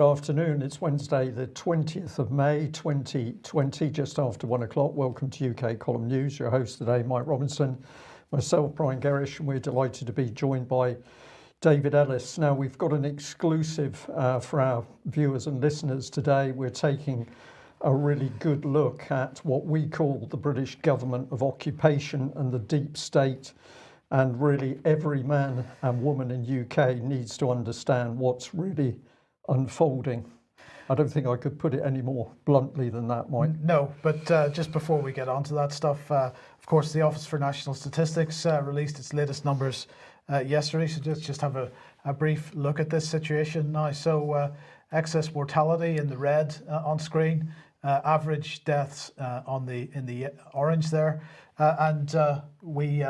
Good afternoon. It's Wednesday, the 20th of May 2020, just after one o'clock. Welcome to UK Column News. Your host today, Mike Robinson, myself, Brian Gerrish, and we're delighted to be joined by David Ellis. Now, we've got an exclusive uh, for our viewers and listeners today. We're taking a really good look at what we call the British government of occupation and the deep state. And really, every man and woman in UK needs to understand what's really unfolding. I don't think I could put it any more bluntly than that, Mike. No, but uh, just before we get on to that stuff, uh, of course, the Office for National Statistics uh, released its latest numbers uh, yesterday. So just, just have a, a, brief look at this situation now. So uh, excess mortality in the red uh, on screen, average deaths on the in the orange there, and we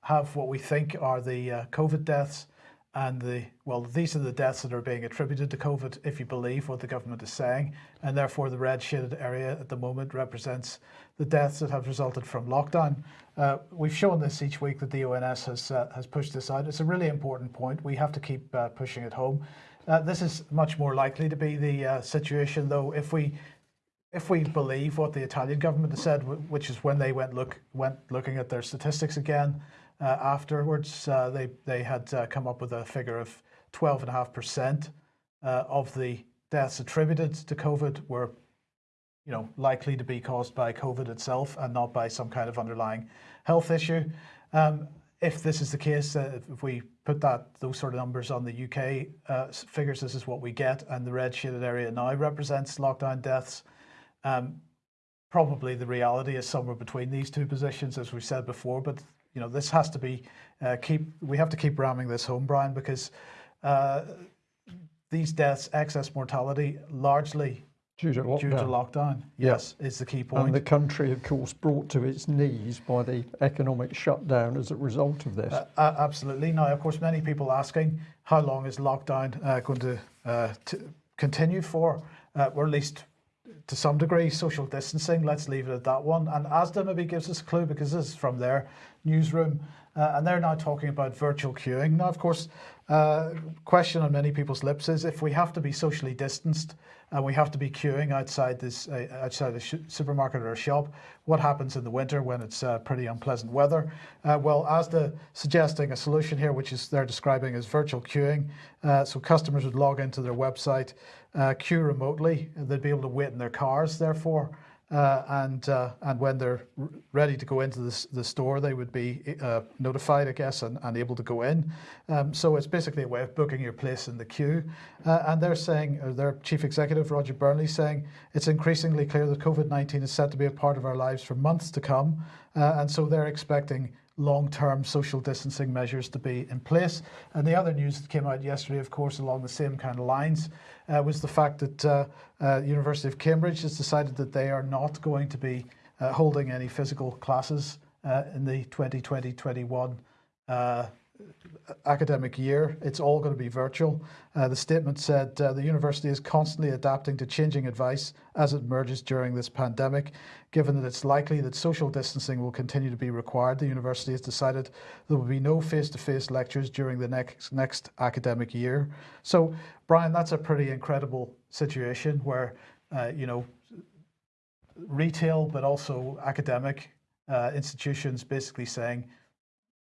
have what we think are the COVID deaths and the well these are the deaths that are being attributed to COVID if you believe what the government is saying and therefore the red shaded area at the moment represents the deaths that have resulted from lockdown. Uh, we've shown this each week that the ONS has uh, has pushed this out. It's a really important point. We have to keep uh, pushing it home. Uh, this is much more likely to be the uh, situation though if we if we believe what the Italian government has said, which is when they went look went looking at their statistics again, afterwards, uh, they, they had uh, come up with a figure of 12.5% of the deaths attributed to COVID were you know, likely to be caused by COVID itself and not by some kind of underlying health issue. Um, if this is the case, uh, if we put that those sort of numbers on the UK uh, figures, this is what we get, and the red shaded area now represents lockdown deaths. Um, probably the reality is somewhere between these two positions, as we said before, but you know, this has to be, uh, keep, we have to keep ramming this home, Brian, because uh, these deaths, excess mortality, largely due to lockdown, due to lockdown yes, yeah. is the key point. And the country, of course, brought to its knees by the economic shutdown as a result of this. Uh, absolutely. Now, of course, many people asking, how long is lockdown uh, going to, uh, continue for, uh, or at least to some degree social distancing. Let's leave it at that one. And ASDA maybe gives us a clue because this is from their newsroom. Uh, and they're now talking about virtual queuing. Now, of course, uh, question on many people's lips is if we have to be socially distanced and we have to be queuing outside this uh, outside the supermarket or shop, what happens in the winter when it's uh, pretty unpleasant weather? Uh, well, ASDA suggesting a solution here, which is they're describing as virtual queuing. Uh, so customers would log into their website, uh, queue remotely, they'd be able to wait in their cars, therefore, uh, and uh, and when they're ready to go into the, the store, they would be uh, notified, I guess, and, and able to go in. Um, so it's basically a way of booking your place in the queue. Uh, and they're saying, their chief executive, Roger Burnley, saying it's increasingly clear that COVID-19 is set to be a part of our lives for months to come. Uh, and so they're expecting long-term social distancing measures to be in place. And the other news that came out yesterday, of course, along the same kind of lines, uh, was the fact that uh, uh, University of Cambridge has decided that they are not going to be uh, holding any physical classes uh, in the 2020-21 academic year. It's all going to be virtual. Uh, the statement said uh, the university is constantly adapting to changing advice as it emerges during this pandemic. Given that it's likely that social distancing will continue to be required, the university has decided there will be no face-to-face -face lectures during the next, next academic year. So, Brian, that's a pretty incredible situation where, uh, you know, retail, but also academic uh, institutions basically saying,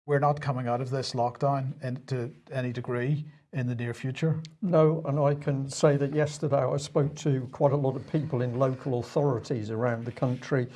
we're not coming out of this lockdown in, to any degree in the near future? No, and I can say that yesterday I spoke to quite a lot of people in local authorities around the country.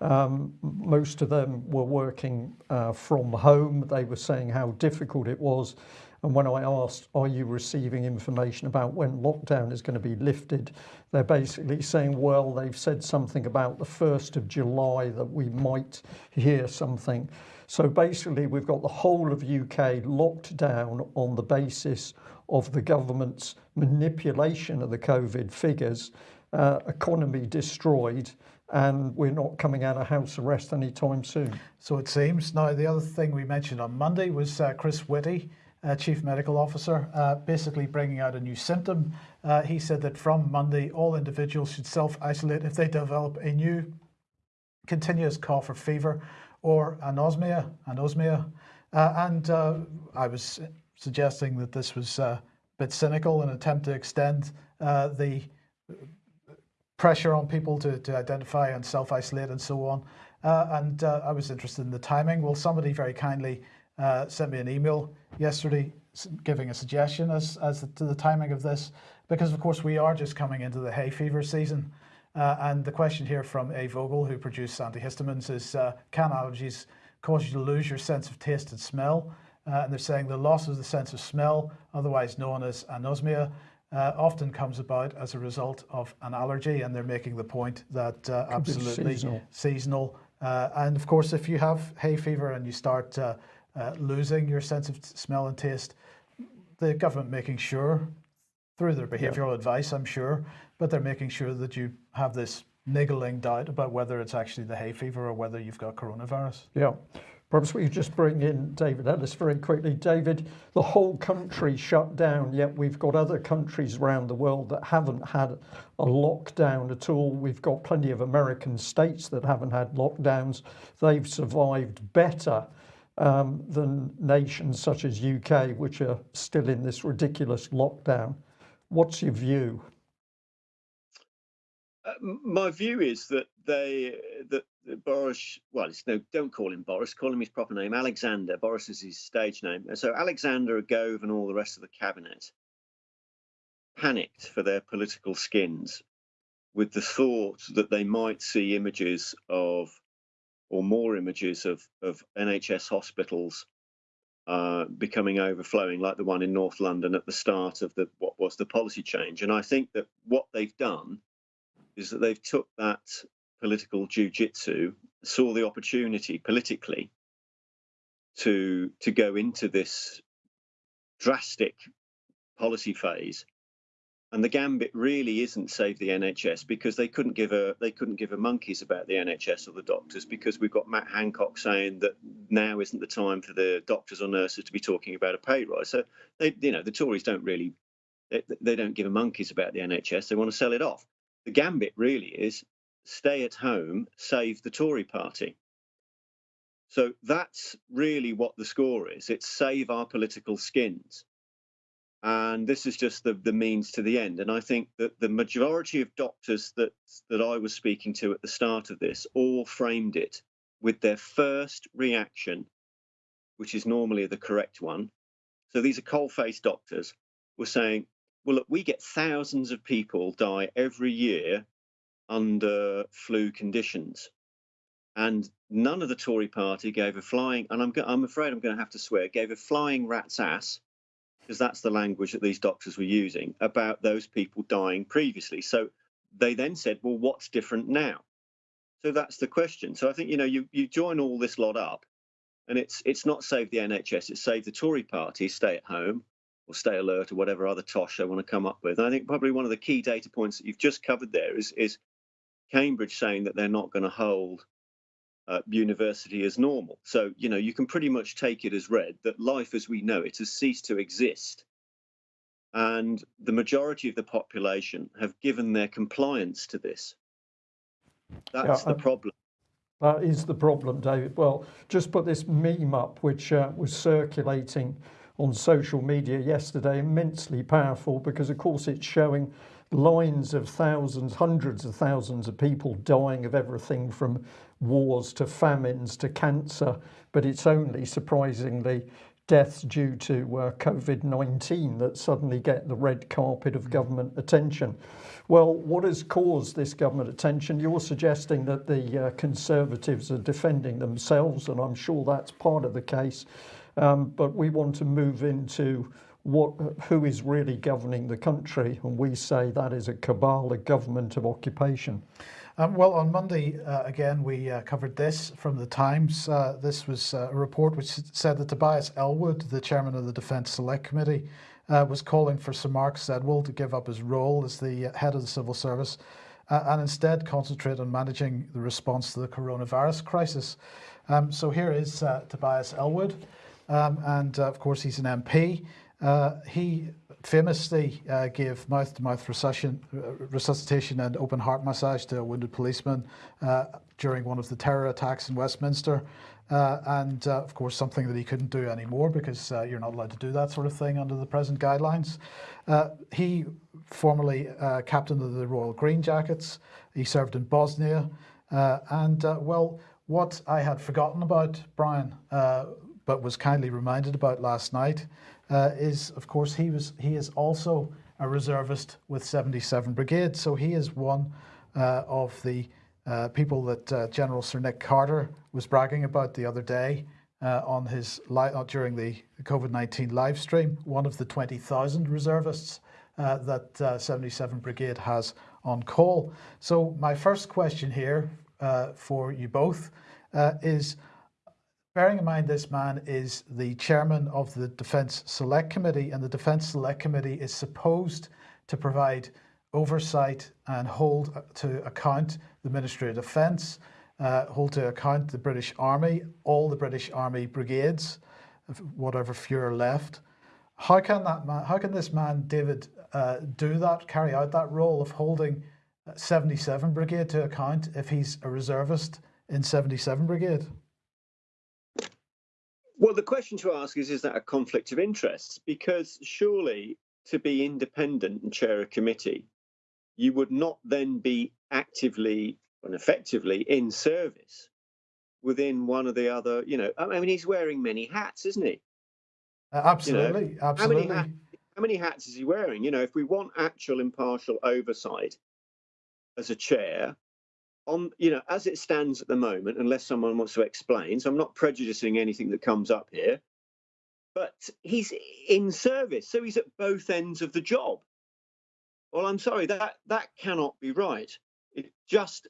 Um, most of them were working uh, from home. They were saying how difficult it was. And when I asked, are you receiving information about when lockdown is going to be lifted? They're basically saying, well, they've said something about the 1st of July that we might hear something. So basically we've got the whole of UK locked down on the basis of the government's manipulation of the COVID figures, uh, economy destroyed, and we're not coming out of house arrest anytime soon. So it seems. Now, the other thing we mentioned on Monday was uh, Chris Whitty, uh, Chief Medical Officer, uh, basically bringing out a new symptom. Uh, he said that from Monday, all individuals should self-isolate if they develop a new continuous cough or fever or anosmia, anosmia. Uh, and uh, I was suggesting that this was uh, a bit cynical, an attempt to extend uh, the pressure on people to, to identify and self isolate and so on. Uh, and uh, I was interested in the timing. Well, somebody very kindly sent me an email yesterday giving a suggestion as, as to the timing of this, because of course we are just coming into the hay fever season. Uh, and the question here from A. Vogel, who produced antihistamines, is uh, can allergies cause you to lose your sense of taste and smell? Uh, and they're saying the loss of the sense of smell, otherwise known as anosmia, uh, often comes about as a result of an allergy. And they're making the point that uh, absolutely seasonal. seasonal. Uh, and of course, if you have hay fever and you start losing your sense of smell and taste, the government making sure through their behavioural yeah. advice, I'm sure, but they're making sure that you have this niggling doubt about whether it's actually the hay fever or whether you've got coronavirus. Yeah. Perhaps we just bring in David Ellis very quickly. David, the whole country shut down, yet we've got other countries around the world that haven't had a lockdown at all. We've got plenty of American states that haven't had lockdowns. They've survived better um, than nations such as UK, which are still in this ridiculous lockdown. What's your view? Uh, my view is that they that Boris, well, it's no, don't call him Boris, call him his proper name, Alexander. Boris is his stage name. So Alexander Gove and all the rest of the cabinet panicked for their political skins with the thought that they might see images of or more images of, of NHS hospitals uh, becoming overflowing, like the one in North London at the start of the what was the policy change. And I think that what they've done is that they've took that political jiu-jitsu, saw the opportunity politically to to go into this drastic policy phase and the gambit really isn't save the NHS because they couldn't give a they couldn't give a monkeys about the NHS or the doctors because we've got Matt Hancock saying that now isn't the time for the doctors or nurses to be talking about a pay rise. So they you know the Tories don't really they, they don't give a monkeys about the NHS. They want to sell it off. The gambit really is stay at home, save the Tory party. So that's really what the score is. It's save our political skins and this is just the, the means to the end. And I think that the majority of doctors that that I was speaking to at the start of this all framed it with their first reaction, which is normally the correct one. So these are coal-faced doctors were saying, well, look, we get thousands of people die every year under flu conditions. And none of the Tory party gave a flying, and I'm, I'm afraid I'm going to have to swear, gave a flying rat's ass because that's the language that these doctors were using about those people dying previously. So they then said, well, what's different now? So that's the question. So I think you know you you join all this lot up, and it's it's not save the NHS, it's save the Tory party, stay at home or stay alert or whatever other tosh they want to come up with. And I think probably one of the key data points that you've just covered there is is Cambridge saying that they're not going to hold uh, university as normal. So, you know, you can pretty much take it as read that life as we know it has ceased to exist. And the majority of the population have given their compliance to this. That's yeah, the problem. That is the problem, David. Well, just put this meme up, which uh, was circulating on social media yesterday, immensely powerful because, of course, it's showing lines of thousands, hundreds of thousands of people dying of everything from wars to famines to cancer, but it's only surprisingly deaths due to uh, COVID-19 that suddenly get the red carpet of government attention. Well, what has caused this government attention? You're suggesting that the uh, Conservatives are defending themselves, and I'm sure that's part of the case. Um, but we want to move into what, who is really governing the country, and we say that is a cabal, a government of occupation. Um, well, on Monday, uh, again, we uh, covered this from the Times. Uh, this was uh, a report which said that Tobias Ellwood, the chairman of the Defence Select Committee, uh, was calling for Sir Mark Sedwill to give up his role as the head of the civil service uh, and instead concentrate on managing the response to the coronavirus crisis. Um, so here is Tobias Ellwood, um, and of course he's an MP. Uh, he famously uh, gave mouth-to-mouth resuscitation, resuscitation and open heart massage to a wounded policeman uh, during one of the terror attacks in Westminster. Uh, and uh, of course, something that he couldn't do anymore because uh, you're not allowed to do that sort of thing under the present guidelines. he formerly captain of the Royal Green Jackets. He served in Bosnia. and well, what I had forgotten about Brian, but was kindly reminded about last night, uh, is of course he was he is also a reservist with 77 Brigade. So he is one uh, of the uh, people that uh, General Sir Nick Carter was bragging about the other day uh, on his uh, during the COVID-19 live stream. One of the 20,000 reservists that 77 Brigade has on call. So my first question here for you both is Bearing in mind this man is the chairman of the Defence Select Committee and the Defence Select Committee is supposed to provide oversight and hold to account the Ministry of Defence, uh, hold to account the British Army, all the British Army brigades, whatever few are left. How can that man, how can this man, David, uh, do that, carry out that role of holding 77 Brigade to account if he's a reservist in 77 Brigade? Well, the question to ask is, is that a conflict of interest? Because surely to be independent and chair a committee, you would not then be actively and effectively in service within one of the other, you know, I mean, he's wearing many hats, isn't he? Uh, absolutely, you know, absolutely. How many, how many hats is he wearing? You know, if we want actual impartial oversight as a chair, on you know as it stands at the moment unless someone wants to explain so i'm not prejudicing anything that comes up here but he's in service so he's at both ends of the job. Well i'm sorry that that cannot be right. It just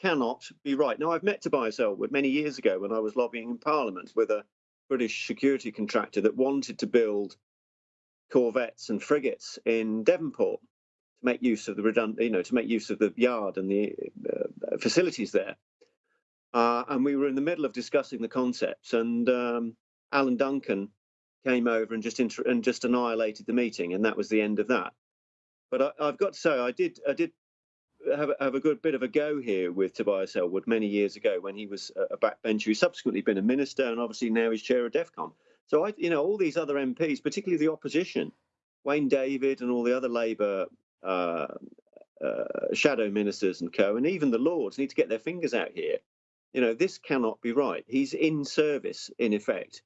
cannot be right. Now i've met tobias ellwood many years ago when i was lobbying in parliament with a british security contractor that wanted to build corvettes and frigates in devonport to make use of the redundant, you know, to make use of the yard and the uh, facilities there. Uh, and we were in the middle of discussing the concepts, and um, Alan Duncan came over and just inter- and just annihilated the meeting, and that was the end of that. But I, have got to say, I did I did have, have a good bit of a go here with Tobias Ellwood many years ago when he was a backbencher. He's subsequently been a minister, and obviously now he's chair of DEFCON. So I, you know, all these other MPs, particularly the opposition, Wayne David and all the other Labour uh, uh, shadow ministers and co, and even the lords need to get their fingers out here. You know, this cannot be right. He's in service, in effect.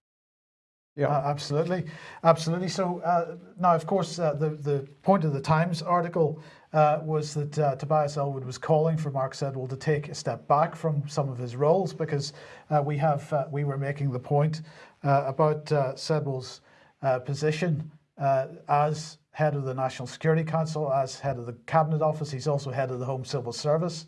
Yeah, uh, absolutely, absolutely. So uh, now, of course, uh, the the point of the Times article uh, was that uh, Tobias Ellwood was calling for Mark Sedwill to take a step back from some of his roles because we have we were making the point about Sedwill's position as head of the National Security Council, as head of the Cabinet Office. He's also head of the Home Civil Service.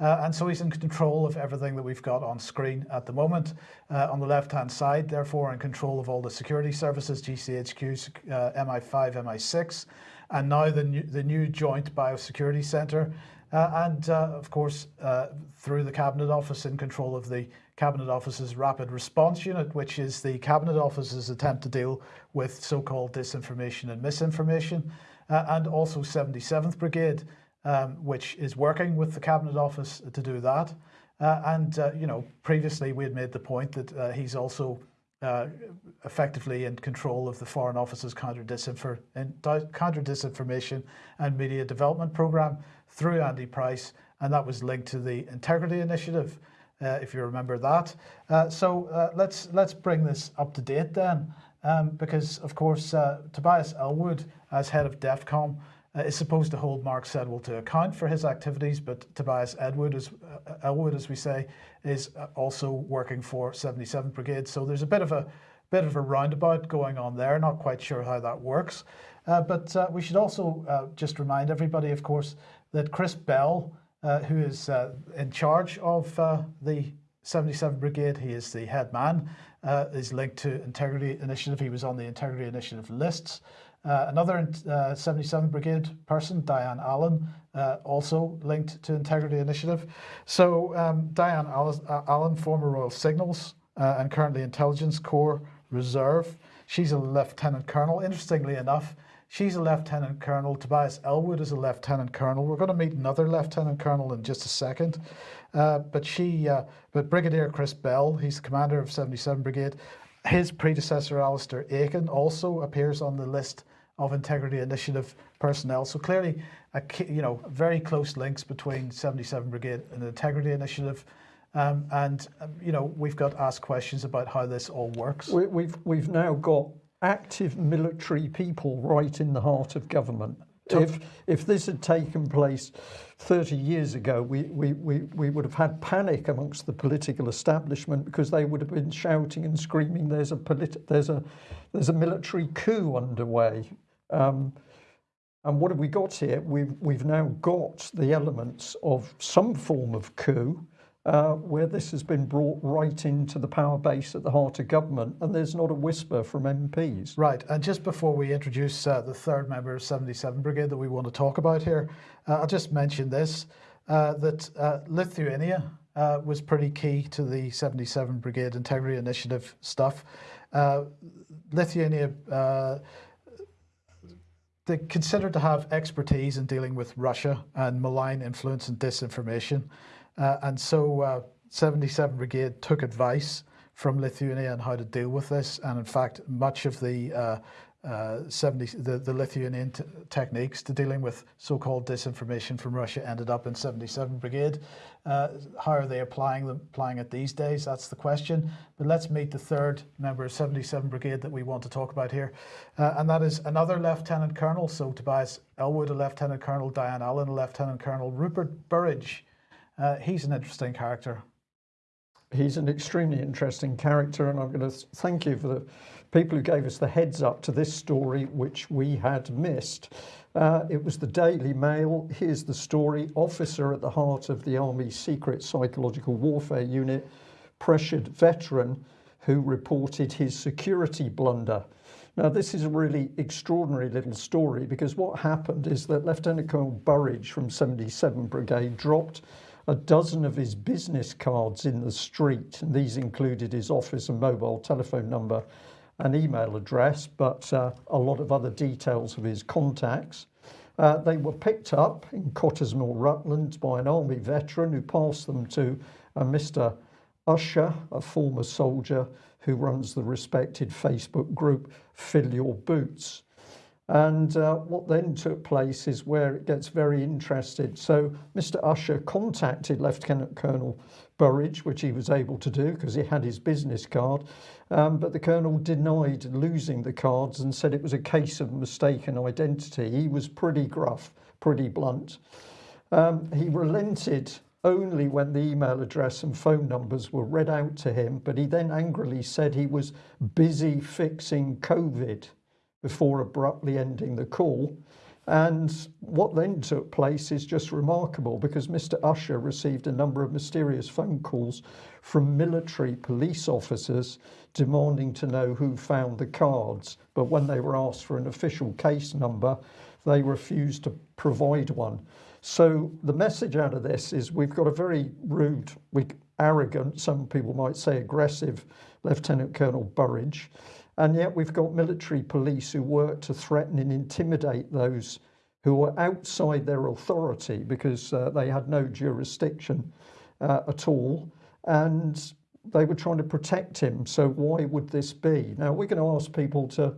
Uh, and so he's in control of everything that we've got on screen at the moment. Uh, on the left-hand side, therefore, in control of all the security services, GCHQ, uh, MI5, MI6, and now the new, the new Joint Biosecurity Centre. Uh, and uh, of course, uh, through the Cabinet Office in control of the Cabinet Office's Rapid Response Unit, which is the Cabinet Office's attempt to deal with so-called disinformation and misinformation, uh, and also 77th Brigade, um, which is working with the Cabinet Office to do that. Uh, and, uh, you know, previously we had made the point that uh, he's also uh, effectively in control of the Foreign Office's counter, disinfor counter disinformation and media development program through Andy Pryce, and that was linked to the Integrity Initiative if you remember that. Uh, so uh, let's let's bring this up to date then, um, because of course Tobias Ellwood, as head of DEFCOM, uh, is supposed to hold Mark Sedwill to account for his activities, but Tobias Edward, as, uh, Ellwood, as we say, is also working for 77 Brigade. So there's a bit of a bit of a roundabout going on there. Not quite sure how that works, uh, but we should also just remind everybody, of course, that Chris Bell uh, who is uh, in charge of uh, the 77 Brigade. He is the head man, uh, is linked to Integrity Initiative. He was on the Integrity Initiative lists. Uh, another 77 Brigade person, Diane Allen, also linked to Integrity Initiative. So um, Diane Allen, former Royal Signals and currently Intelligence Corps Reserve. She's a lieutenant colonel. Interestingly enough, she's a lieutenant colonel. Tobias Ellwood is a lieutenant colonel. We're going to meet another lieutenant colonel in just a second. Uh, but she, uh, but Brigadier Chris Bell, he's the commander of 77 Brigade. His predecessor, Alistair Aitken, also appears on the list of Integrity Initiative personnel. So clearly, a, you know, very close links between 77 Brigade and the Integrity Initiative. Um, and um, you know we've got asked questions about how this all works. We, we've we've now got active military people right in the heart of government. If if this had taken place 30 years ago, we, we, we, we would have had panic amongst the political establishment because they would have been shouting and screaming, "There's a politi- there's a there's a military coup underway." Um, and what have we got here? We've we've now got the elements of some form of coup uh, where this has been brought right into the power base at the heart of government, and there's not a whisper from MPs. Right, and just before we introduce uh, the third member of 77 Brigade that we want to talk about here, uh, I'll just mention this uh, that uh, Lithuania was pretty key to the 77 Brigade Integrity Initiative stuff. Lithuania they considered to have expertise in dealing with Russia and malign influence and disinformation. Uh, and so uh, 77 Brigade took advice from Lithuania on how to deal with this. And in fact, much of the uh, uh 70 the, the Lithuanian techniques to dealing with so-called disinformation from Russia ended up in 77 Brigade. Uh, how are they applying them applying it these days? That's the question. But let's meet the third member of 77 Brigade that we want to talk about here, uh, and that is another Lieutenant Colonel. So Tobias Ellwood, a Lieutenant Colonel, Diane Allen, a Lieutenant Colonel, Rupert Burridge, uh, he's an interesting character. He's an extremely interesting character, and I'm going to thank you for the people who gave us the heads up to this story, which we had missed. Uh, it was the Daily Mail. Here's the story Officer at the heart of the Army's secret psychological warfare unit, pressured veteran who reported his security blunder. Now, this is a really extraordinary little story because what happened is that Lieutenant Colonel Burridge from 77 Brigade dropped a dozen of his business cards in the street, and these included his office and mobile telephone number and email address, but uh, a lot of other details of his contacts. Uh, they were picked up in Cottesmore, Rutland, by an army veteran who passed them to a Mr. Usher, a former soldier who runs the respected Facebook group Fill Your Boots. And uh, what then took place is where it gets very interested. So Mr. Usher contacted Lieutenant Colonel Burridge, which he was able to do because he had his business card. Um, but the Colonel denied losing the cards and said it was a case of mistaken identity. He was pretty gruff, pretty blunt. Um, he relented only when the email address and phone numbers were read out to him, but he then angrily said he was busy fixing COVID before abruptly ending the call. And what then took place is just remarkable because Mr. Usher received a number of mysterious phone calls from military police officers demanding to know who found the cards. But when they were asked for an official case number, they refused to provide one. So the message out of this is we've got a very rude, arrogant, some people might say aggressive Lieutenant Colonel Burridge. And yet we've got military police who work to threaten and intimidate those who are outside their authority because uh, they had no jurisdiction uh, at all. And they were trying to protect him. So why would this be? Now we're going to ask people to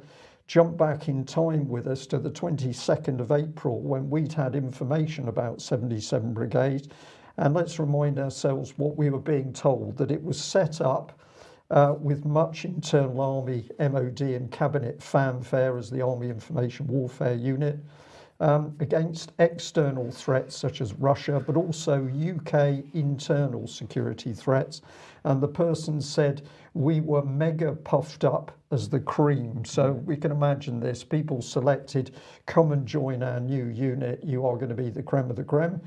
jump back in time with us to the 22nd of April when we'd had information about 77 Brigade. And let's remind ourselves what we were being told that it was set up uh, with much internal Army, MOD and Cabinet fanfare as the Army Information Warfare Unit um, against external threats such as Russia, but also UK internal security threats. And the person said, we were mega puffed up as the cream. So we can imagine this. People selected, come and join our new unit. You are going to be the creme of the creme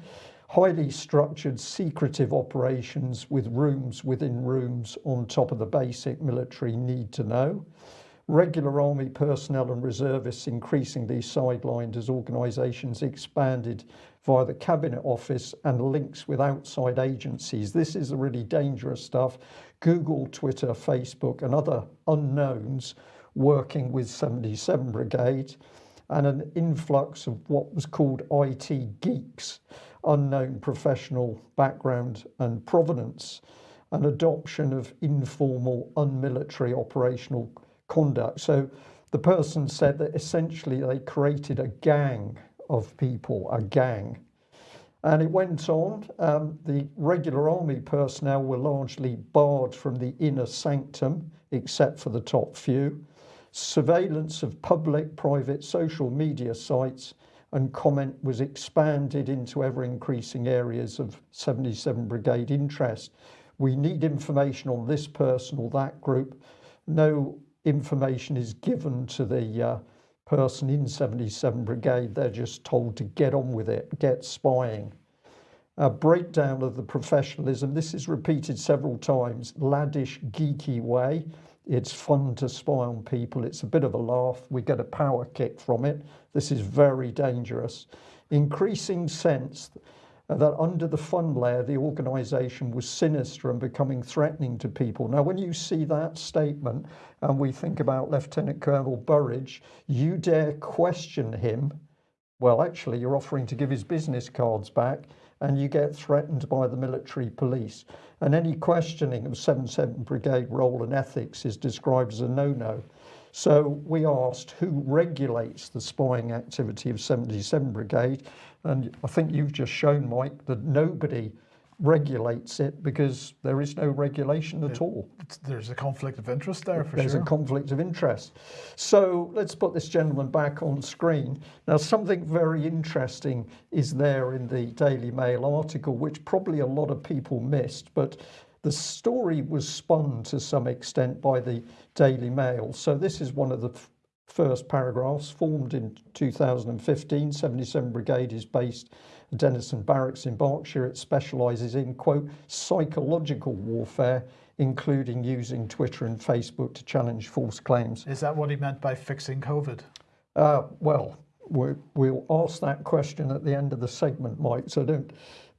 highly structured secretive operations with rooms within rooms on top of the basic military need to know. Regular army personnel and reservists increasingly sidelined as organisations expanded via the cabinet office and links with outside agencies. This is really dangerous stuff. Google, Twitter, Facebook and other unknowns working with 77 Brigade and an influx of what was called IT geeks, unknown professional background and provenance, an adoption of informal, unmilitary operational conduct. So the person said that essentially they created a gang of people, a gang. And it went on. Um, the regular army personnel were largely barred from the inner sanctum, except for the top few surveillance of public, private, social media sites and comment was expanded into ever increasing areas of 77 Brigade interest. We need information on this person or that group. No information is given to the uh, person in 77 Brigade. They're just told to get on with it, get spying. A breakdown of the professionalism. This is repeated several times. Laddish, geeky way it's fun to spy on people. It's a bit of a laugh. We get a power kick from it. This is very dangerous. Increasing sense that under the fun layer, the organization was sinister and becoming threatening to people. Now, when you see that statement and we think about Lieutenant Colonel Burridge, you dare question him. Well, actually, you're offering to give his business cards back and you get threatened by the military police. And any questioning of 77 Brigade role and ethics is described as a no-no. So we asked who regulates the spying activity of 77 Brigade. And I think you've just shown, Mike, that nobody regulates it because there is no regulation at all. There's a conflict of interest there for There's sure. a conflict of interest. So let's put this gentleman back on screen. Now something very interesting is there in the Daily Mail article, which probably a lot of people missed, but the story was spun to some extent by the Daily Mail. So this is one of the first paragraphs formed in 2015 77 Brigade is based Denison Barracks in Berkshire it specializes in quote psychological warfare including using Twitter and Facebook to challenge false claims is that what he meant by fixing COVID uh, well we will ask that question at the end of the segment Mike so don't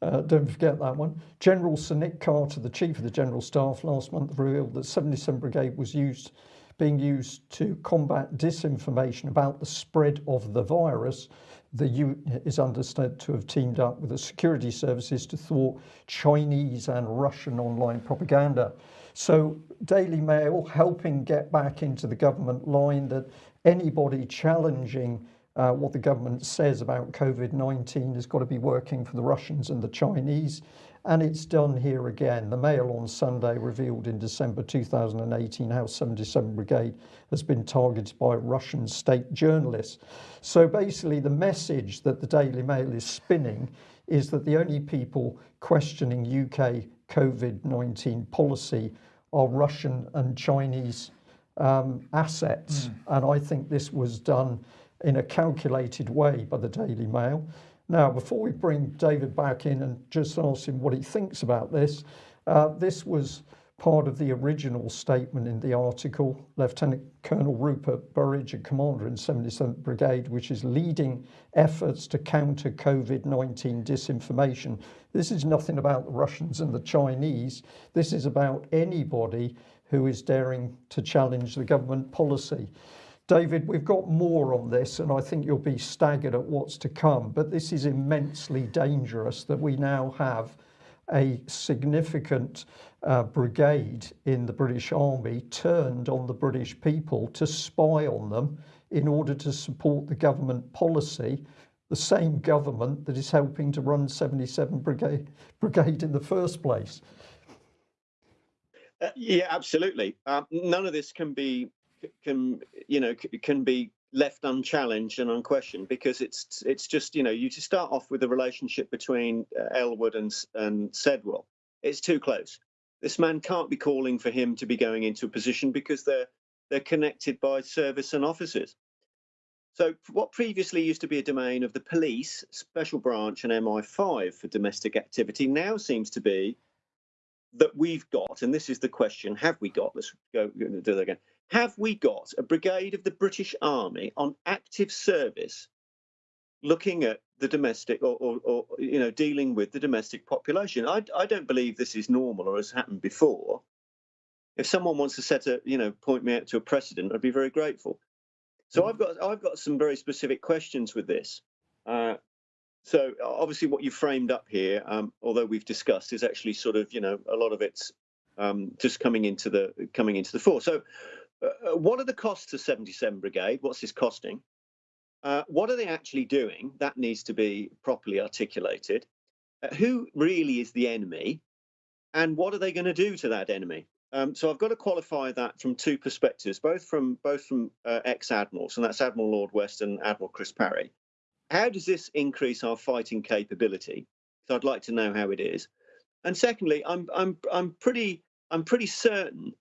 uh, don't forget that one. General Sir Nick Carter, the Chief of the General Staff, last month revealed that 77 Brigade was used being used to combat disinformation about the spread of the virus. The unit is understood to have teamed up with the security services to thwart Chinese and Russian online propaganda. So Daily Mail helping get back into the government line that anybody challenging uh, what the government says about COVID-19 has got to be working for the Russians and the Chinese and it's done here again. The Mail on Sunday revealed in December 2018 how 77 Brigade has been targeted by Russian state journalists. So basically the message that the Daily Mail is spinning is that the only people questioning UK COVID-19 policy are Russian and Chinese um, assets. Mm. And I think this was done in a calculated way by the Daily Mail. Now, before we bring David back in and just ask him what he thinks about this, uh, this was part of the original statement in the article. Lieutenant Colonel Rupert Burridge, a commander in 77th Brigade, which is leading efforts to counter COVID-19 disinformation. This is nothing about the Russians and the Chinese. This is about anybody who is daring to challenge the government policy. David, we've got more on this and I think you'll be staggered at what's to come, but this is immensely dangerous that we now have a significant uh, brigade in the British Army turned on the British people to spy on them in order to support the government policy, the same government that is helping to run 77 Brigade, brigade in the first place. Uh, yeah, absolutely. Um, none of this can be can you know can be left unchallenged and unquestioned because it's it's just you know you to start off with the relationship between uh, Ellwood and and Sedwill it's too close. This man can't be calling for him to be going into a position because they're they're connected by service and officers so what previously used to be a domain of the police special branch and MI5 for domestic activity now seems to be that we've got and this is the question have we got? Let's go do that again have we got a brigade of the British Army on active service looking at the domestic or, or, or you know dealing with the domestic population I, I don't believe this is normal or has happened before if someone wants to set a, you know, point me out to a precedent, I'd be very grateful. So I've got I've got some very specific questions with this. Uh, so obviously, what you framed up here, um, although we've discussed, is actually sort of you know a lot of it's um, just coming into the coming into the fore. So, uh, what are the costs of 77 Brigade? What's this costing? Uh, what are they actually doing? That needs to be properly articulated. Uh, who really is the enemy, and what are they going to do to that enemy? Um, so I've got to qualify that from two perspectives, both from both from uh, ex-admirals, and that's Admiral Lord West and Admiral Chris Parry. How does this increase our fighting capability? So I'd like to know how it is. And secondly, I'm I'm I'm pretty I'm pretty certain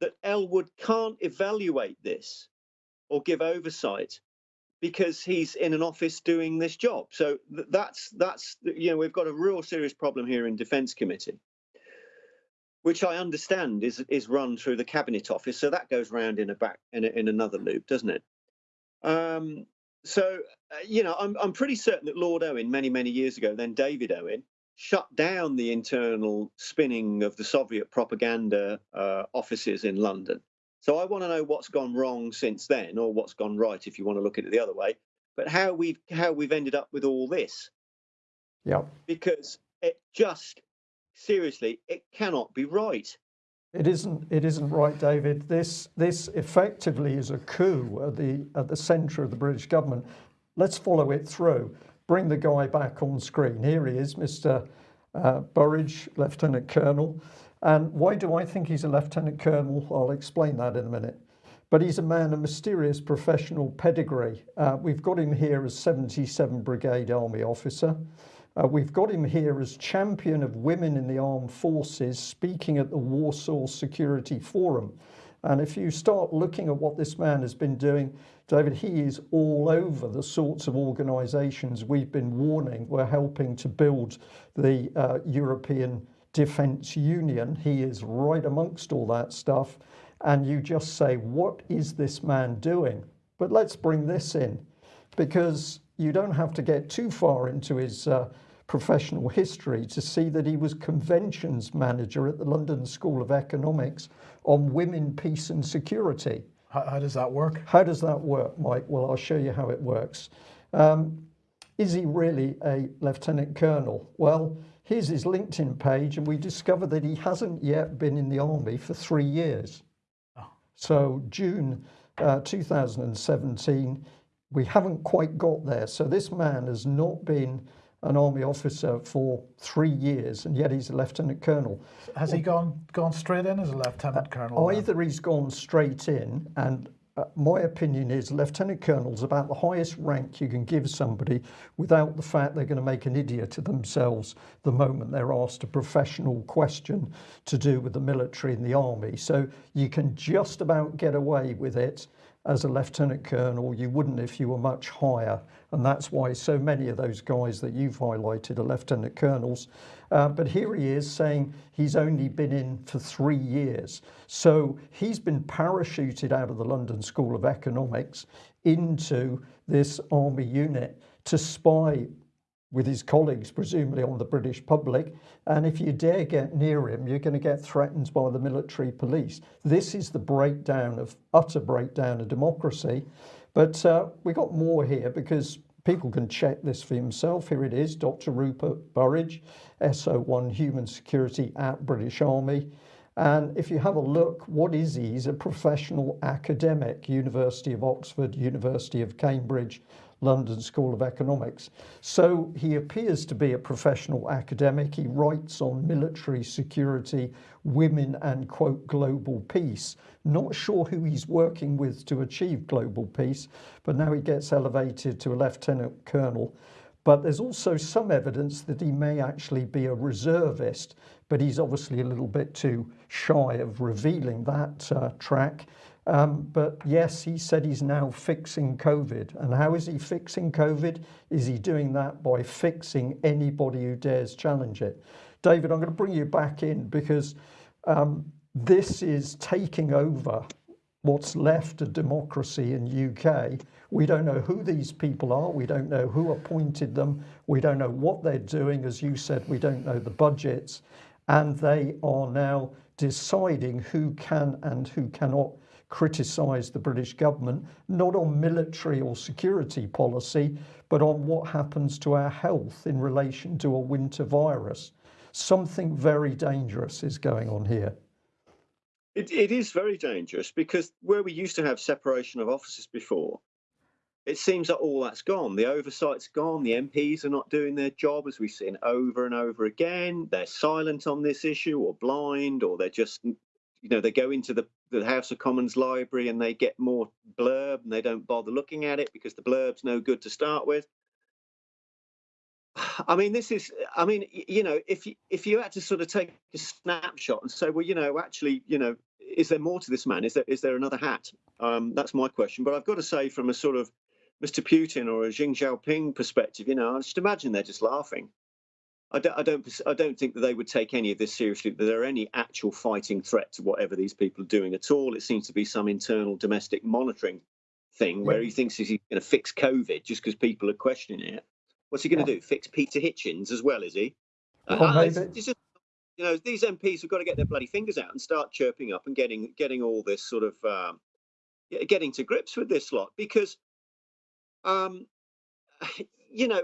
that Ellwood can't evaluate this or give oversight because he's in an office doing this job. So that's that's you know we've got a real serious problem here in Defence Committee, which I understand is is run through the Cabinet Office. So that goes round in a back in, a, in another loop, doesn't it? Um, so uh, you know I'm I'm pretty certain that Lord Owen many many years ago, then David Owen, shut down the internal spinning of the Soviet propaganda uh, offices in London. So I want to know what's gone wrong since then, or what's gone right, if you want to look at it the other way. But how we've how we've ended up with all this. Yeah. Because it just seriously, it cannot be right. It isn't. It isn't right, David. This this effectively is a coup at the at the centre of the British government. Let's follow it through bring the guy back on screen. Here he is, Mr. Uh, Burridge, Lieutenant Colonel. And why do I think he's a Lieutenant Colonel? I'll explain that in a minute. But he's a man of mysterious professional pedigree. Uh, we've got him here as 77 Brigade Army officer. Uh, we've got him here as champion of women in the armed forces, speaking at the Warsaw Security Forum. And if you start looking at what this man has been doing, David, he is all over the sorts of organisations we've been warning we're helping to build the uh, European Defence Union. He is right amongst all that stuff. And you just say, what is this man doing? But let's bring this in because you don't have to get too far into his uh, professional history to see that he was conventions manager at the London School of Economics on women, peace and security. How, how, does that work? How does that work, Mike? Well, I'll show you how it works. Um, is he really a lieutenant colonel? Well, here's his LinkedIn page, and we discover that he hasn't yet been in the army for three years. Oh. So June uh, 2017, we haven't quite got there. So this man has not been an army officer for three years, and yet he's a lieutenant colonel. Has he gone gone straight in as a lieutenant colonel? Either then? he's gone straight in, and uh, my opinion is lieutenant colonel's about the highest rank you can give somebody without the fact they're going to make an idiot of themselves the moment they're asked a professional question to do with the military and the army. So you can just about get away with it as a lieutenant colonel. You wouldn't if you were much higher. And that's why so many of those guys that you've highlighted are lieutenant colonels. Uh, but here he is saying he's only been in for three years. So he's been parachuted out of the London School of Economics into this army unit to spy with his colleagues, presumably on the British public. And if you dare get near him, you're going to get threatened by the military police. This is the breakdown of utter breakdown of democracy. But uh, we got more here because people can check this for himself. Here it is, Dr. Rupert Burridge, SO1 Human Security at British Army. And if you have a look, what is he? He's a professional academic, University of Oxford, University of Cambridge, London School of Economics. So he appears to be a professional academic. He writes on military security, women, and quote, global peace. Not sure who he's working with to achieve global peace, but now he gets elevated to a lieutenant colonel. But there's also some evidence that he may actually be a reservist, but he's obviously a little bit too shy of revealing that uh, track. Um, but yes, he said he's now fixing COVID. And how is he fixing COVID? Is he doing that by fixing anybody who dares challenge it? David, I'm going to bring you back in because um, this is taking over what's left of democracy in UK. We don't know who these people are. We don't know who appointed them. We don't know what they're doing. As you said, we don't know the budgets. and they are now deciding who can and who cannot criticise the British government, not on military or security policy, but on what happens to our health in relation to a winter virus. Something very dangerous is going on here. It, it is very dangerous because where we used to have separation of offices before, it seems that all that's gone. The oversight's gone. The MPs are not doing their job, as we've seen over and over again. They're silent on this issue, or blind, or they're just, you know, they go into the, the House of Commons library and they get more blurb and they don't bother looking at it because the blurb's no good to start with. I mean, this is, I mean, you know, if you, if you had to sort of take a snapshot and say, well, you know, actually, you know, is there more to this man? Is there is there another hat? Um, that's my question. But I've got to say, from a sort of Mr. Putin or a Xi Jinping perspective, you know, I just imagine they're just laughing. I don't, I don't, I don't think that they would take any of this seriously. That there are any actual fighting threat to whatever these people are doing at all. It seems to be some internal domestic monitoring thing where he thinks he's going to fix COVID just because people are questioning it. What's he going to do? Fix Peter Hitchens as well, is he? Well, uh, it's, it's just, you know, these MPs have got to get their bloody fingers out and start chirping up and getting getting all this sort of um, getting to grips with this lot because, um, you know,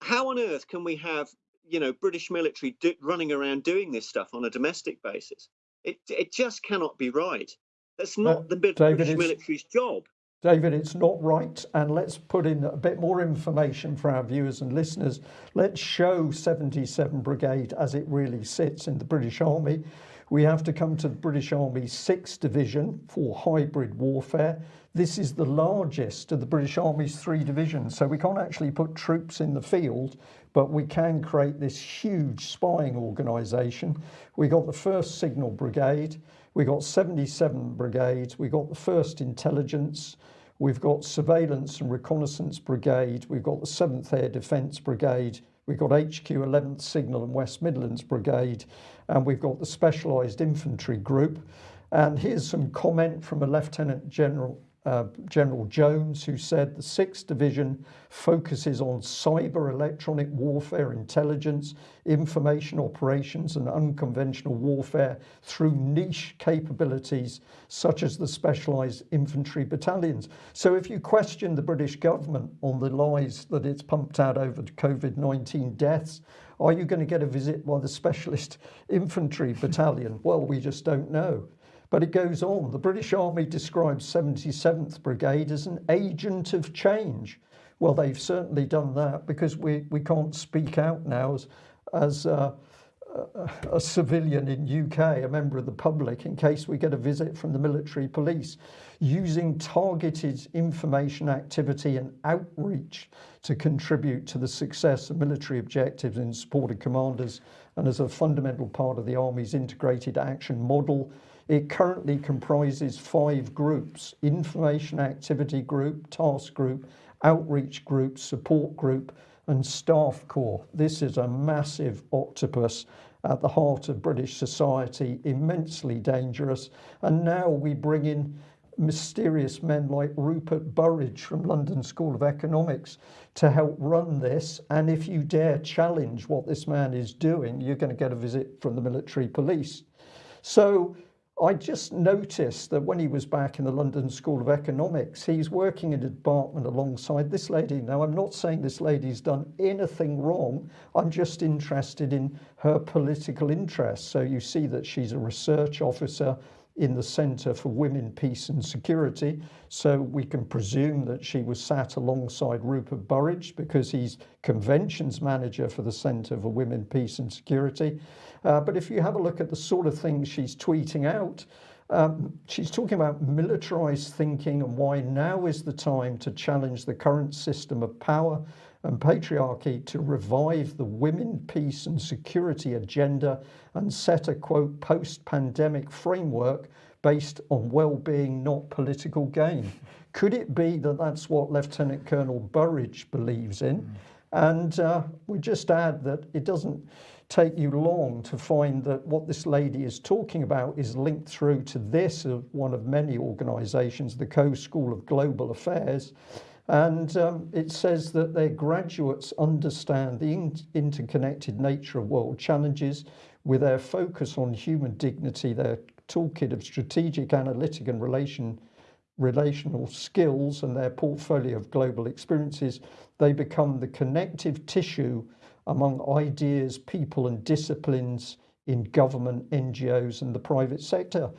how on earth can we have you know British military do, running around doing this stuff on a domestic basis? It it just cannot be right. That's not Uh, the British David, military's job. David, it's not right. And let's put in a bit more information for our viewers and listeners. Let's show 77 Brigade as it really sits in the British Army. We have to come to the British Army 6th Division for hybrid warfare. This is the largest of the British Army's three divisions. So we can't actually put troops in the field, but we can create this huge spying organisation. We got the 1st Signal Brigade. We got 77 Brigade. We got the 1st Intelligence. We've got Surveillance and Reconnaissance Brigade. We've got the 7th Air Defence Brigade. We've got HQ 11th Signal and West Midlands Brigade. And we've got the Specialised Infantry Group. And here's some comment from a Lieutenant General uh, General Jones, who said the 6th Division focuses on cyber electronic warfare, intelligence, information operations, and unconventional warfare through niche capabilities such as the specialised infantry battalions. So, if you question the British government on the lies that it's pumped out over COVID 19 deaths, are you going to get a visit by the specialist infantry battalion? Well, we just don't know. But it goes on. The British Army describes 77th Brigade as an agent of change. Well, they've certainly done that because we, we can't speak out now as, as uh, a, a civilian in UK, a member of the public, in case we get a visit from the military police, using targeted information activity and outreach to contribute to the success of military objectives in support of commanders and as a fundamental part of the Army's integrated action model. It currently comprises five groups information activity group, task group, outreach group, support group, and staff corps. This is a massive octopus at the heart of British society, immensely dangerous. And now we bring in mysterious men like Rupert Burridge from London School of Economics to help run this. And if you dare challenge what this man is doing, you're going to get a visit from the military police. So I just noticed that when he was back in the London School of Economics, he's working in a department alongside this lady. Now, I'm not saying this lady's done anything wrong. I'm just interested in her political interests. So you see that she's a research officer in the Centre for Women, Peace and Security. So we can presume that she was sat alongside Rupert Burridge because he's conventions manager for the Centre for Women, Peace and Security. Uh, but if you have a look at the sort of things she's tweeting out, um, she's talking about militarized thinking and why now is the time to challenge the current system of power and patriarchy to revive the women, peace and security agenda and set a quote post pandemic framework based on well being, not political gain. Could it be that that's what Lieutenant Colonel Burridge believes in? And uh, we just add that it doesn't take you long to find that what this lady is talking about is linked through to this of one of many organizations, the Co School of Global Affairs. And um, it says that their graduates understand the in interconnected nature of world challenges with their focus on human dignity, their toolkit of strategic, analytic, and relation, relational skills, and their portfolio of global experiences, they become the connective tissue among ideas, people, and disciplines in government, NGOs, and the private sector.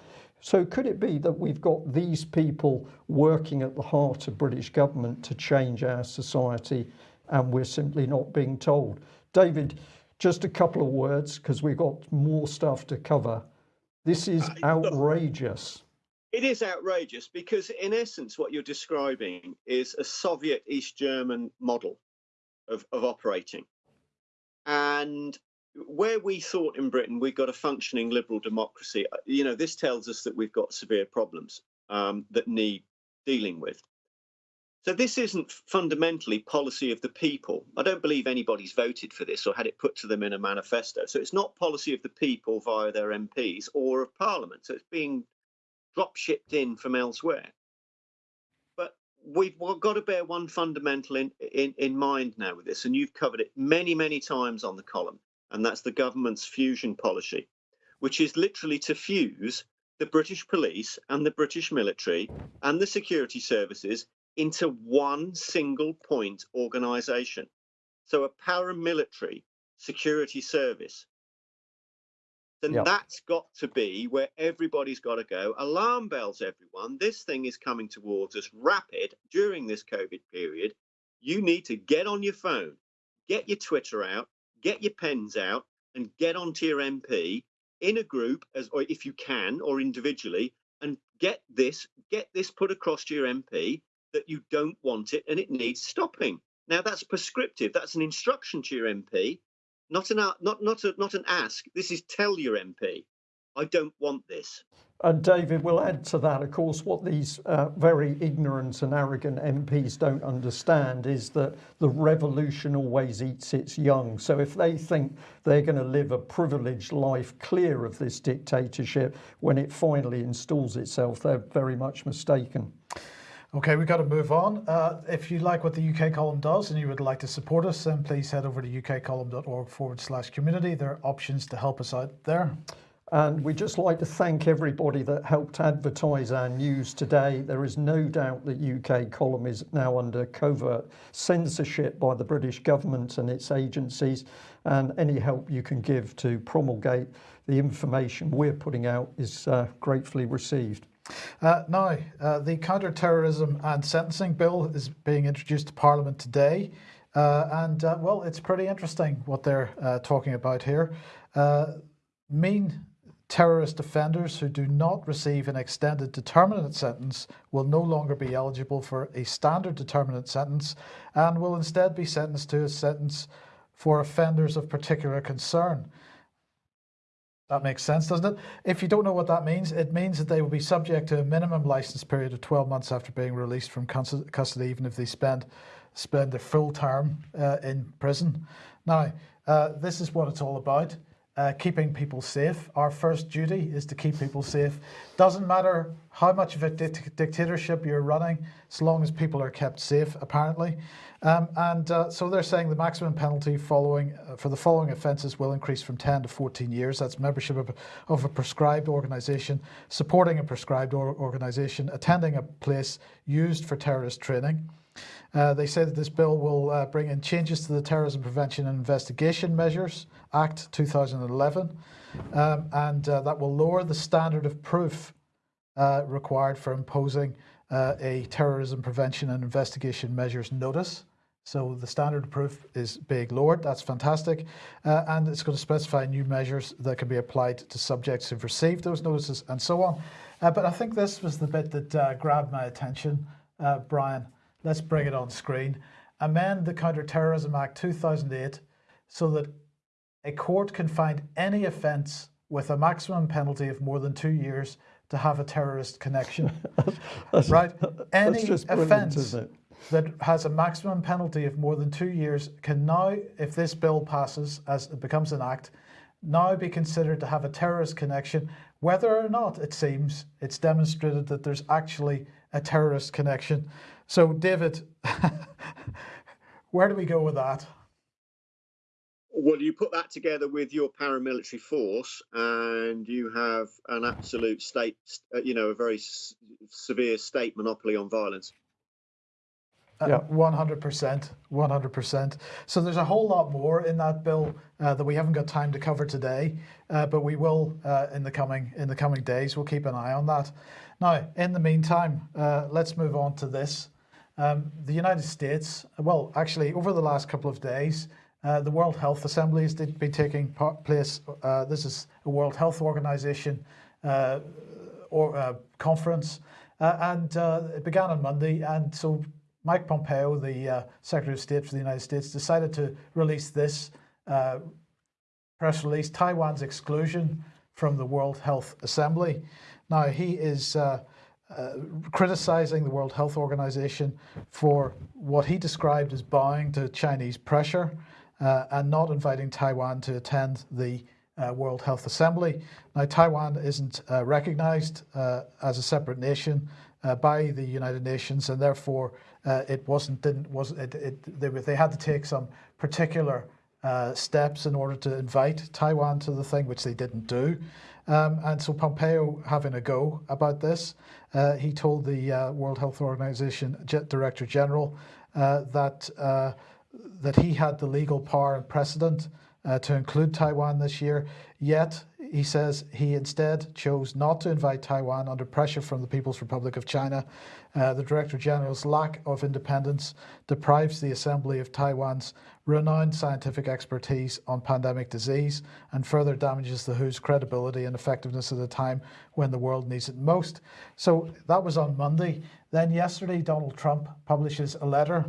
So could it be that we've got these people working at the heart of British government to change our society and we're simply not being told? David, just a couple of words because we've got more stuff to cover. This is outrageous. It is outrageous because, in essence, what you're describing is a Soviet East German model of, of operating. And where we thought in Britain we've got a functioning liberal democracy, uh, you know, this tells us that we've got severe problems um, that need dealing with. So this isn't fundamentally policy of the people. I don't believe anybody's voted for this or had it put to them in a manifesto. So it's not policy of the people via their MPs or of Parliament. So it's being drop shipped in from elsewhere. But we've got to bear one fundamental in, in, in mind now with this, and you've covered it many, many times on the column and that's the government's fusion policy, which is literally to fuse the British police and the British military and the security services into one single point organization. So a paramilitary security service. Then yep. that's got to be where everybody's got to go. Alarm bells, everyone. This thing is coming towards us rapid during this COVID period. You need to get on your phone, get your Twitter out, get your pens out and get onto your MP in a group as or if you can or individually and get this get this put across to your MP that you don't want it and it needs stopping. Now that's prescriptive. That's an instruction to your MP, not an not not a, not an ask. This is tell your MP, I don't want this. And David will add to that, of course, what these uh, very ignorant and arrogant MPs don't understand is that the revolution always eats its young. So if they think they're going to live a privileged life clear of this dictatorship when it finally installs itself, they're very much mistaken. Okay, we've got to move on. Uh, if you like what the UK column does and you would like to support us, then please head over to ukcolumn.org forward slash community. There are options to help us out there. And we'd just like to thank everybody that helped advertise our news today. There is no doubt that UK column is now under covert censorship by the British government and its agencies. And any help you can give to promulgate the information we're putting out is uh, gratefully received. Uh, now, uh, the counter-terrorism and sentencing bill is being introduced to Parliament today. Uh, and uh, well, it's pretty interesting what they're uh, talking about here. mean Terrorist offenders who do not receive an extended determinate sentence will no longer be eligible for a standard determinate sentence and will instead be sentenced to a sentence for offenders of particular concern. That makes sense, doesn't it? If you don't know what that means, it means that they will be subject to a minimum license period of 12 months after being released from custody, even if they spend spend a full term uh, in prison. Now, uh, this is what it's all about uh, keeping people safe. Our first duty is to keep people safe. Doesn't matter how much of a dictatorship you're running, as long as people are kept safe, apparently. Um, and uh, so they're saying the maximum penalty following uh, for the following offences will increase from 10 to 14 years. That's membership of, of a prescribed organisation, supporting a prescribed or organisation, attending a place used for terrorist training. Uh, they say that this bill will uh, bring in changes to the Terrorism Prevention and Investigation Measures Act 2011, um, and uh, that will lower the standard of proof uh, required for imposing uh, a Terrorism Prevention and Investigation Measures notice. So the standard of proof is being lowered. That's fantastic. Uh, and it's going to specify new measures that can be applied to subjects who've received those notices and so on. but I think this was the bit that grabbed my attention, Brian. Let's bring it on screen. Amend the Counter-Terrorism Act 2008 so that a court can find any offence with a maximum penalty of more than two years to have a terrorist connection. right? Any offence that has a maximum penalty of more than two years can now, if this bill passes as it becomes an act, now be considered to have a terrorist connection, whether or not it seems it's demonstrated that there's actually a terrorist connection. So, David, where do we go with that? Well, you put that together with your paramilitary force, and you have an absolute state, uh, you know, a very severe state monopoly on violence. Yeah. One hundred percent, one hundred percent. So there's a whole lot more in that bill uh, that we haven't got time to cover today, uh, but we will uh, in the coming in the coming days. We'll keep an eye on that. Now, in the meantime, uh, let's move on to this. Um, the United States, well, actually, over the last couple of days, uh, the World Health Assembly has been taking part, place. Uh, this is a World Health Organization uh, or uh, conference, uh, and uh, it began on Monday. And so Mike Pompeo, the uh, Secretary of State for the United States, decided to release this uh, press release: Taiwan's exclusion from the World Health Assembly. Now he is. Uh, uh, criticizing the World Health Organization for what he described as bowing to Chinese pressure uh, and not inviting Taiwan to attend the uh, World Health Assembly. Now, Taiwan isn't recognized as a separate nation by the United Nations, and therefore uh, it wasn't didn't was it, it they, they had to take some particular uh, steps in order to invite Taiwan to the thing, which they didn't do. Um, and so Pompeo having a go about this, uh, he told the uh, World Health Organization Director General uh, that uh, that he had the legal power and precedent to include Taiwan this year. Yet he says he instead chose not to invite Taiwan under pressure from the People's Republic of China. Uh, the Director General's lack of independence deprives the Assembly of Taiwan's renowned scientific expertise on pandemic disease and further damages the WHO's credibility and effectiveness at a time when the world needs it most. So that was on Monday. Then yesterday, Donald Trump publishes a letter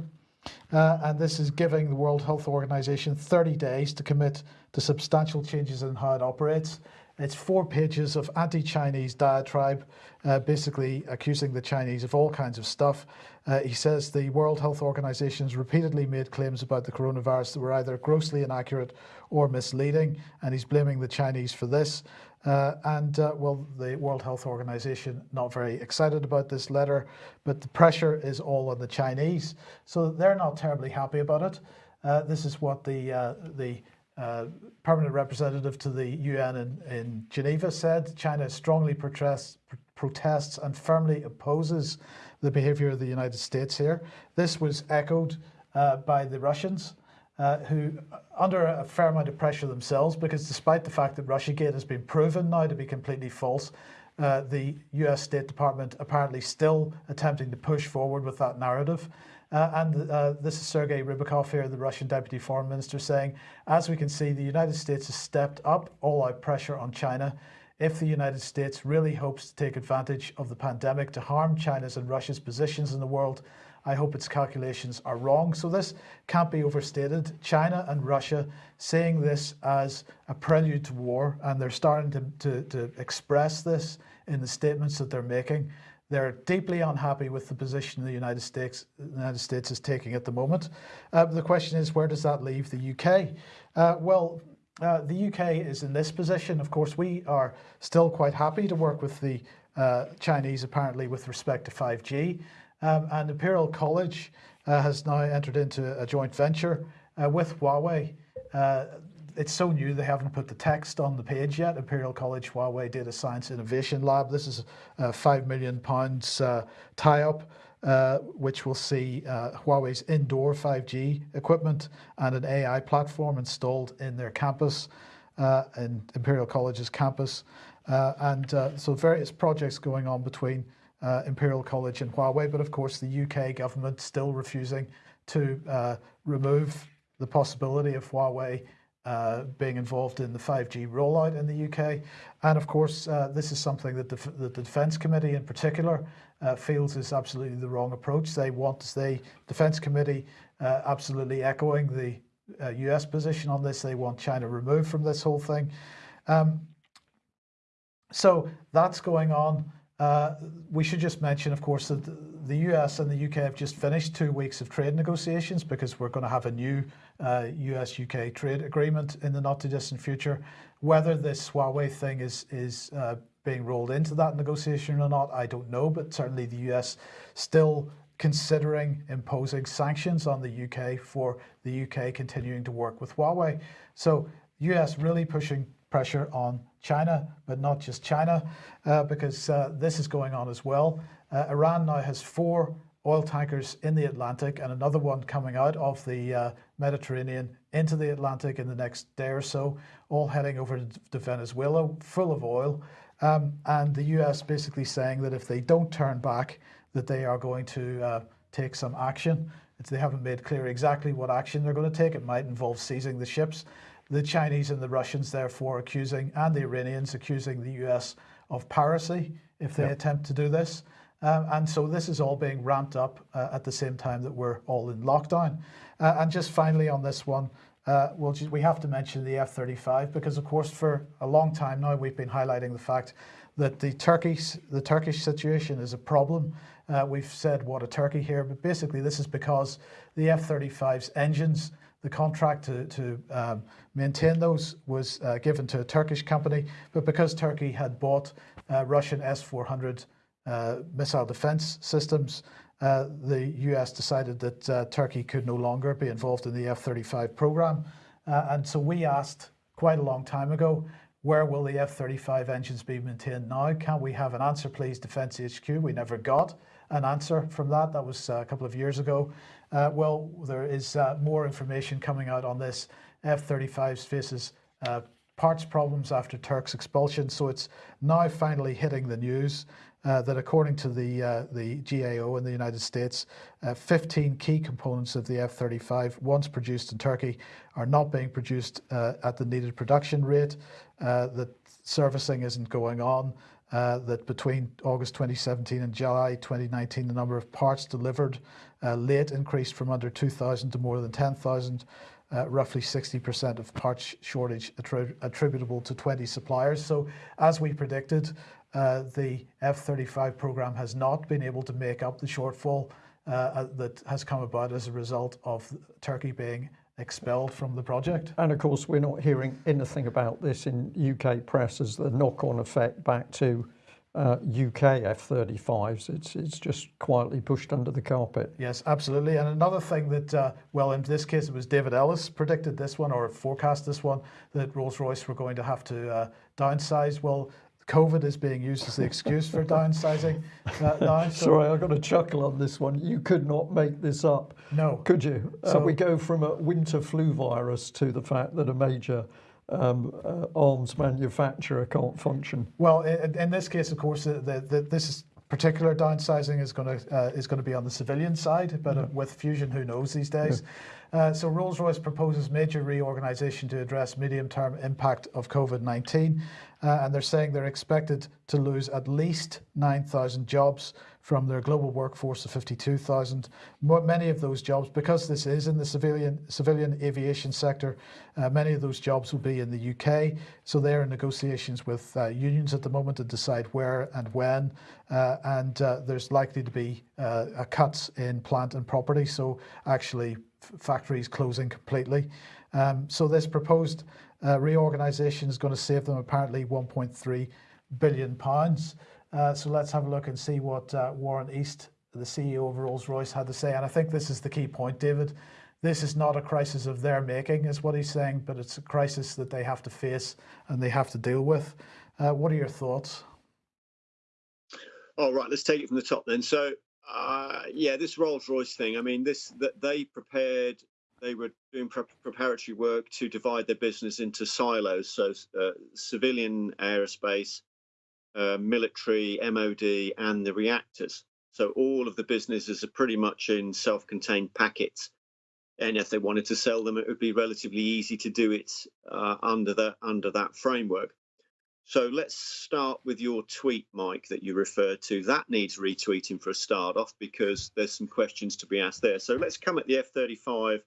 uh, and this is giving the World Health Organization 30 days to commit to substantial changes in how it operates. It's four pages of anti Chinese diatribe, uh, basically accusing the Chinese of all kinds of stuff. Uh, he says the World Health Organization has repeatedly made claims about the coronavirus that were either grossly inaccurate or misleading, and he's blaming the Chinese for this. Uh, and uh, well, the World Health Organization not very excited about this letter, but the pressure is all on the Chinese, so they're not terribly happy about it. Uh, this is what the uh, the uh, permanent representative to the UN in, in Geneva said. China strongly protests, protests and firmly opposes the behaviour of the United States here. This was echoed uh, by the Russians uh, who, under a fair amount of pressure themselves, because despite the fact that Russiagate has been proven now to be completely false, uh, the US State Department apparently still attempting to push forward with that narrative. Uh, and uh, this is Sergei Ryabkov here, the Russian Deputy Foreign Minister, saying, as we can see, the United States has stepped up all out pressure on China. If the United States really hopes to take advantage of the pandemic to harm China's and Russia's positions in the world, I hope its calculations are wrong. So this can't be overstated. China and Russia seeing this as a prelude to war, and they're starting to, to, to express this in the statements that they're making. They're deeply unhappy with the position the United States, the United States is taking at the moment. Uh, the question is, where does that leave the UK? Uh, well, uh, the UK is in this position. Of course, we are still quite happy to work with the uh, Chinese, apparently, with respect to 5G. Um, and Imperial College uh, has now entered into a joint venture uh, with Huawei. Uh, it's so new they haven't put the text on the page yet. Imperial College Huawei Data Science Innovation Lab. This is a five million pounds uh, tie-up, uh, which will see uh, Huawei's indoor 5G equipment and an AI platform installed in their campus, uh, in Imperial College's campus, uh, and uh, so various projects going on between uh, Imperial College and Huawei. But of course, the UK government still refusing to uh, remove the possibility of Huawei uh, being involved in the 5G rollout in the UK. And of course, uh, this is something that the, that the Defence Committee in particular uh, feels is absolutely the wrong approach. They want the Defence Committee uh, absolutely echoing the US position on this. They want China removed from this whole thing. Um, so that's going on. Uh, we should just mention, of course, that the US and the UK have just finished two weeks of trade negotiations because we're going to have a new uh, US UK trade agreement in the not too distant future. Whether this Huawei thing is, is uh, being rolled into that negotiation or not, I don't know, but certainly the US still considering imposing sanctions on the UK for the UK continuing to work with Huawei. So US really pushing pressure on China, but not just China, uh, because uh, this is going on as well. Uh, Iran now has four oil tankers in the Atlantic and another one coming out of the uh, Mediterranean into the Atlantic in the next day or so, all heading over to Venezuela, full of oil. Um, and the US basically saying that if they don't turn back, that they are going to uh, take some action. It's, they haven't made clear exactly what action they're going to take. It might involve seizing the ships. The Chinese and the Russians, therefore, accusing, and the Iranians accusing the US of piracy if they attempt to do this. Um, and so this is all being ramped up uh, at the same time that we're all in lockdown. Uh, and just finally on this one, uh, we'll just, we have to mention the F-35 because, of course, for a long time now we've been highlighting the fact that the Turkish the Turkish situation is a problem. Uh, we've said what a Turkey here, but basically this is because the F-35's engines, the contract to, to um, maintain those was uh, given to a Turkish company, but because Turkey had bought uh, Russian S-400 uh, missile defense systems, uh, the US decided that uh, Turkey could no longer be involved in the F-35 program. And so we asked quite a long time ago, where will the F-35 engines be maintained now? Can we have an answer, please, Defence HQ? We never got an answer from that. That was uh, a couple of years ago. Uh, well, there is uh, more information coming out on this. F-35 faces parts problems after Turk's expulsion, so it's now finally hitting the news. Uh, that according to the, uh, the GAO in the United States, uh, 15 key components of the F-35, once produced in Turkey, are not being produced uh, at the needed production rate, uh, that servicing isn't going on, that between August 2017 and July 2019, the number of parts delivered late increased from under 2,000 to more than 10,000. Uh, roughly 60% of parts shortage attributable to 20 suppliers. So as we predicted, uh, the F-35 program has not been able to make up the shortfall uh, uh, that has come about as a result of Turkey being expelled from the project. And of course, we're not hearing anything about this in UK press as the knock-on effect back to uh, UK F-35s. It's, it's just quietly pushed under the carpet. Yes, absolutely. And another thing that, uh, well, in this case, it was David Ellis predicted this one or forecast this one, that Rolls-Royce were going to have to uh, downsize. Well, COVID is being used as the excuse for downsizing uh, now. So, Sorry, I got a chuckle on this one. You could not make this up. No. Could you? Uh, so, uh, we go from a winter flu virus to the fact that a major um, uh, arms manufacturer can't function. Well, in, in this case, of course, the, the, this is particular downsizing is going to uh, is going to be on the civilian side, but uh, with fusion, who knows these days. Uh, so Rolls-Royce proposes major reorganization to address medium-term impact of COVID-19, uh, and they're saying they're expected to lose at least 9,000 jobs from their global workforce of 52,000. Many of those jobs, because this is in the civilian civilian aviation sector, uh, many of those jobs will be in the UK. So they're in negotiations with uh, unions at the moment to decide where and when. Uh, and uh, there's likely to be uh, a cuts in plant and property. So actually factories closing completely. Um, so this proposed uh, reorganisation is going to save them apparently 1.3 billion pounds. Uh, so let's have a look and see what uh, Warren East, the CEO of Rolls-Royce, had to say. And I think this is the key point, David. This is not a crisis of their making, is what he's saying, but it's a crisis that they have to face and they have to deal with. Uh, what are your thoughts? All right, let's take it from the top then. So uh, yeah, this Rolls Royce thing. I mean, this that they prepared. They were doing pre preparatory work to divide their business into silos. So uh, civilian aerospace, uh, military, MOD, and the reactors. So all of the businesses are pretty much in self-contained packets. And if they wanted to sell them, it would be relatively easy to do it uh, under the under that framework. So let's start with your tweet, Mike, that you referred to. That needs retweeting for a start off because there's some questions to be asked there. So let's come at the F-35,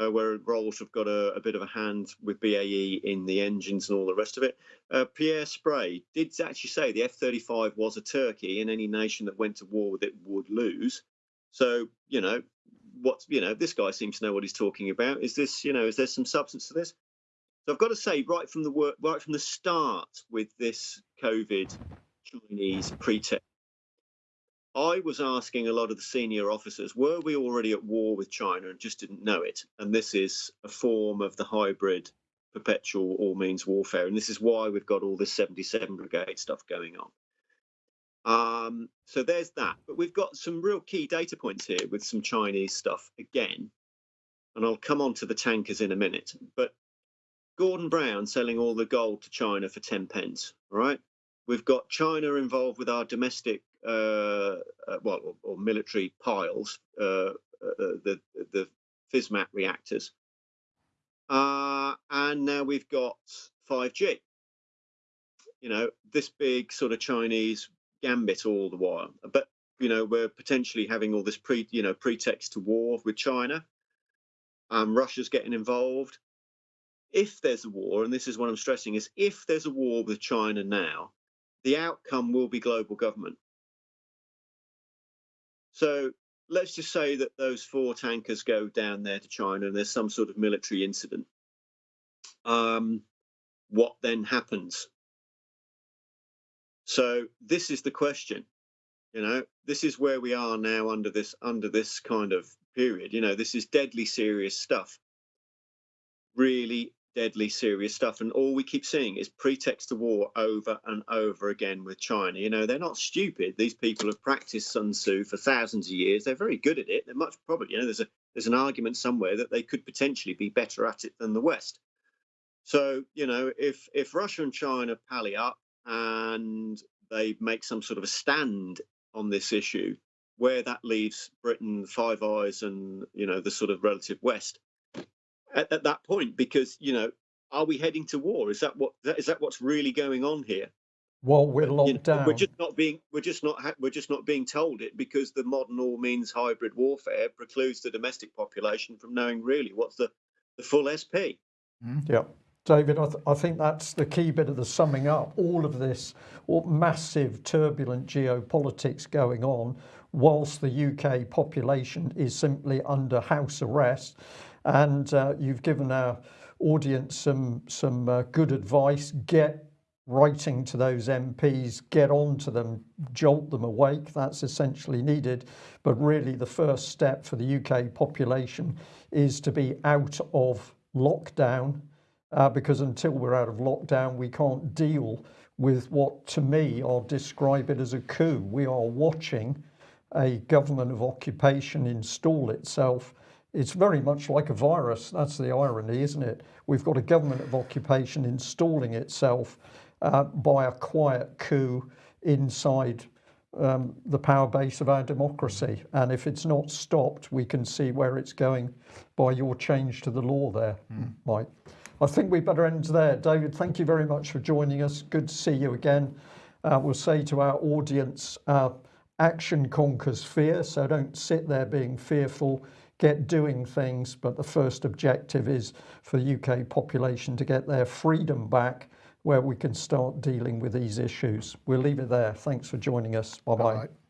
uh, where Rolls have got a, a, bit of a hand with BAE in the engines and all the rest of it. Uh, Pierre Sprey did actually say the F-35 was a turkey, and any nation that went to war with it would lose. So you know what you know. This guy seems to know what he's talking about. Is this you know? Is there some substance to this? So I've got to say, right from the work, right from the start with this COVID Chinese pretext, I was asking a lot of the senior officers, were we already at war with China and just didn't know it? And this is a form of the hybrid perpetual all means warfare. And this is why we've got all this 77 Brigade stuff going on. Um, so there's that. But we've got some real key data points here with some Chinese stuff again. And I'll come on to the tankers in a minute. But Gordon Brown selling all the gold to China for 10 pence, all right? We've got China involved with our domestic, uh, uh, well, or, or, military piles, uh, uh the, the FISMAT reactors. And now we've got 5G. You know, this big sort of Chinese gambit all the while. But, you know, we're potentially having all this pre, you know, pretext to war with China. Um, Russia's getting involved. If there's a war, and this is what I'm stressing, is if there's a war with China now, the outcome will be global government. So let's just say that those four tankers go down there to China and there's some sort of military incident. Um, what then happens? So this is the question. You know, this is where we are now under this under this kind of period. You know, this is deadly serious stuff. Really deadly serious stuff. And all we keep seeing is pretext to war over and over again with China. You know, they're not stupid. These people have practiced Sun Tzu for thousands of years. They're very good at it. They're much probably, you know, there's a there's an argument somewhere that they could potentially be better at it than the West. So, you know, if if Russia and China pally up and they make some sort of a stand on this issue, where that leaves Britain, Five Eyes, and you know the sort of relative West, at, at that point because you know are we heading to war? Is that what is that what's really going on here? Well we're locked you know, down we're just not being we're just not we're just not being told it because the modern all means hybrid warfare precludes the domestic population from knowing really what's the the full sp mm. yeah David, I, th I, think that's the key bit of the summing up. All of this massive turbulent geopolitics going on whilst the UK population is simply under house arrest and uh, you've given our audience some some uh, good advice. Get writing to those MPs get on to them jolt them awake. That's essentially needed. But really the first step for the UK population is to be out of lockdown uh, because until we're out of lockdown we can't deal with what to me I'll describe it as a coup. We are watching a government of occupation install itself it's very much like a virus. That's the irony isn't it? We've got a government of occupation installing itself uh, by a quiet coup inside um, the power base of our democracy. And if it's not stopped we can see where it's going by your change to the law there mm. Mike. I think we better end there. David thank you very much for joining us. Good to see you again. Uh, we'll say to our audience uh, action conquers fear. So don't sit there being fearful get doing things but the first objective is for UK population to get their freedom back where we can start dealing with these issues. We'll leave it there. Thanks for joining us. Bye bye, bye, -bye.